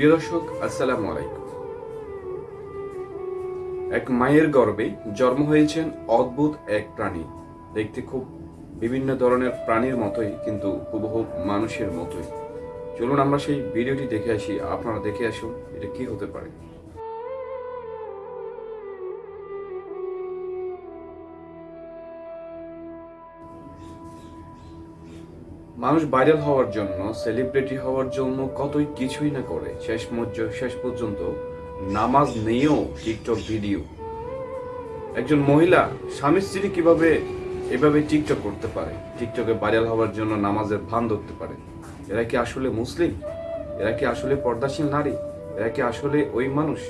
প্রিয় দর্শক, আসসালামু আলাইকুম। এক মায়ের গর্বে জন্ম হয়েছেন অদ্ভুত এক প্রাণী। দেখতে খুব বিভিন্ন ধরনের প্রাণীর মতোই, কিন্তু হুবহু মানুষের মতোই। চলুন আমরা সেই ভিডিওটি দেখে আসি। আপনারা দেখে আসুন, এটা কি হতে পারে? মানুষ ভাইরাল হওয়ার জন্য, সেলিব্রিটি হওয়ার জন্য কতই কিছুই না করে। শেষ শেষ পর্যন্ত নামাজ নিয়েও টিকটক ভিডিও। একজন মহিলা স্বামী স্ত্রী কীভাবে এভাবে টিকটক করতে পারে? টিকটকে ভাইরাল হওয়ার জন্য নামাজের ভান ধরতে পারে। এরা কি আসলে মুসলিম? এরা কি আসলে পর্দাশীল নারী? এরা কি আসলে ওই মানুষ?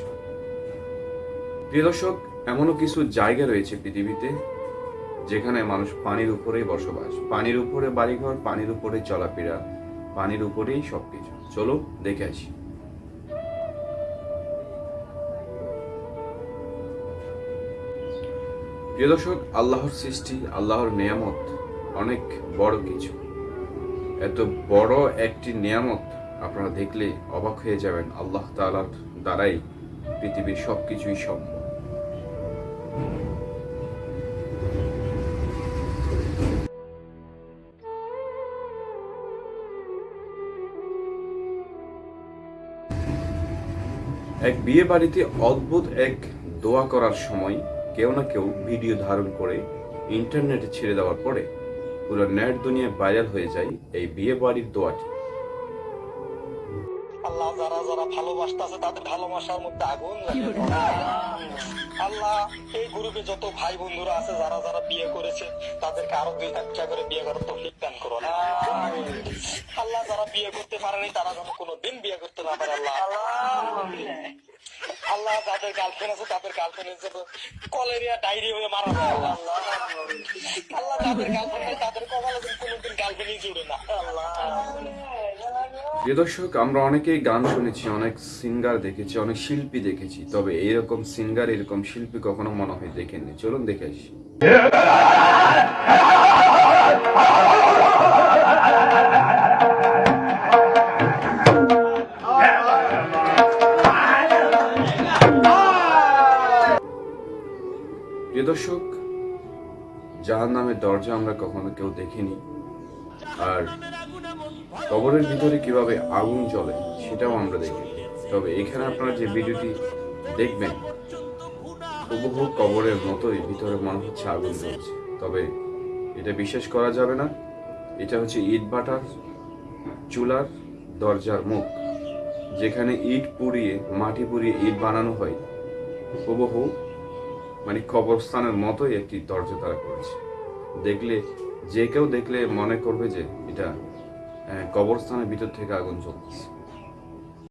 প্রিয় দর্শক, এমনও কিছু জায়গা রয়েছে পৃথিবীতে যেখানে মানুষ পানির উপরেই বসবাস। পানির উপরে বাড়িঘর, পানির উপরে চলাফেরা, পানির উপরেই সবকিছু। চলো, দেখে আসি। প্রিয় দর্শক, আল্লাহর সৃষ্টি, আল্লাহর নিয়ামত অনেক বড় কিছু। এত বড় একটি নিয়ামত আপনারা দেখলে অবাক হয়ে যাবেন, আল্লাহ তাআলার দ্বারাই পৃথিবীর সবকিছুই সম্ভব। এক বিয়ে বাড়িতে অদ্ভুত এক দোয়া করার সময় কেউ না কেউ ভিডিও ধারণ করে ইন্টারনেটে ছেড়ে দেওয়ার পরে পুরো নেট দুনিয়ায় ভাইরাল হয়ে যায় এই বিয়ে বাড়ির দোয়াটি। আল্লাহ যারা যারা ভালোবাসতেছে তাদের ভালোবাসার মধ্যে আগুন আল্লাহ, এই গ্রুপে যত ভাই বন্ধুরা আছে যারা যারা বিয়ে করেছে, তাদেরকে আরও দুই একটা করে বিয়ে করার তৌফিক দান করো আল্লাহ যারা বিয়ে করতে পারেনি, তারা যেন কোনোদিন বিয়ে করতে না পারে, আল্লাহ। আল্লাহ যাদের গার্লফ্রেন্ড আছে, তাদের গার্লফ্রেন্ড হিসেবে কলেরিয়া ডায়রি হয়ে মারা যায়, আল্লাহ। আল্লাহ যাদের গার্লফ্রেন্ড তাদের কপালে কোনোদিন গার্লফ্রেন্ডই জুড়ে না, আল্লাহ। প্রিয় দর্শক, আমরা অনেকেই গান শুনেছি, অনেক সিঙ্গার দেখেছি, অনেক শিল্পী দেখেছি, তবে এইরকম সিঙ্গার এরকম শিল্পী কখনো মনে হয় দেখেননি। চলুন দেখে আসি। প্রিয় দর্শক যার নামের দরজা আমরা কখনো কেউ দেখিনি। আর কবরের ভিতরে কীভাবে আগুন জ্বলে, সেটাও আমরা দেখি। তবে এখানে আপনারা যে ভিডিওটি দেখবেন, হুবহু কবরের মতোই ভিতরে মনে হচ্ছে আগুন জ্বলছে। তবে এটা বিশ্বাস করা যাবে না। এটা হচ্ছে ইট ভাটার চুলার দরজার মুখ। যেখানে ইট পুড়িয়ে, মাটি পুড়িয়ে ইট বানানো হয়, হুবহু মানে কবরস্থানের মতোই একটি দরজা তারা করেছে। দেখলে, যে কেউ দেখলে মনে করবে যে এটা কবরস্থানের ভিতর থেকে আগুন জ্বলতেছে।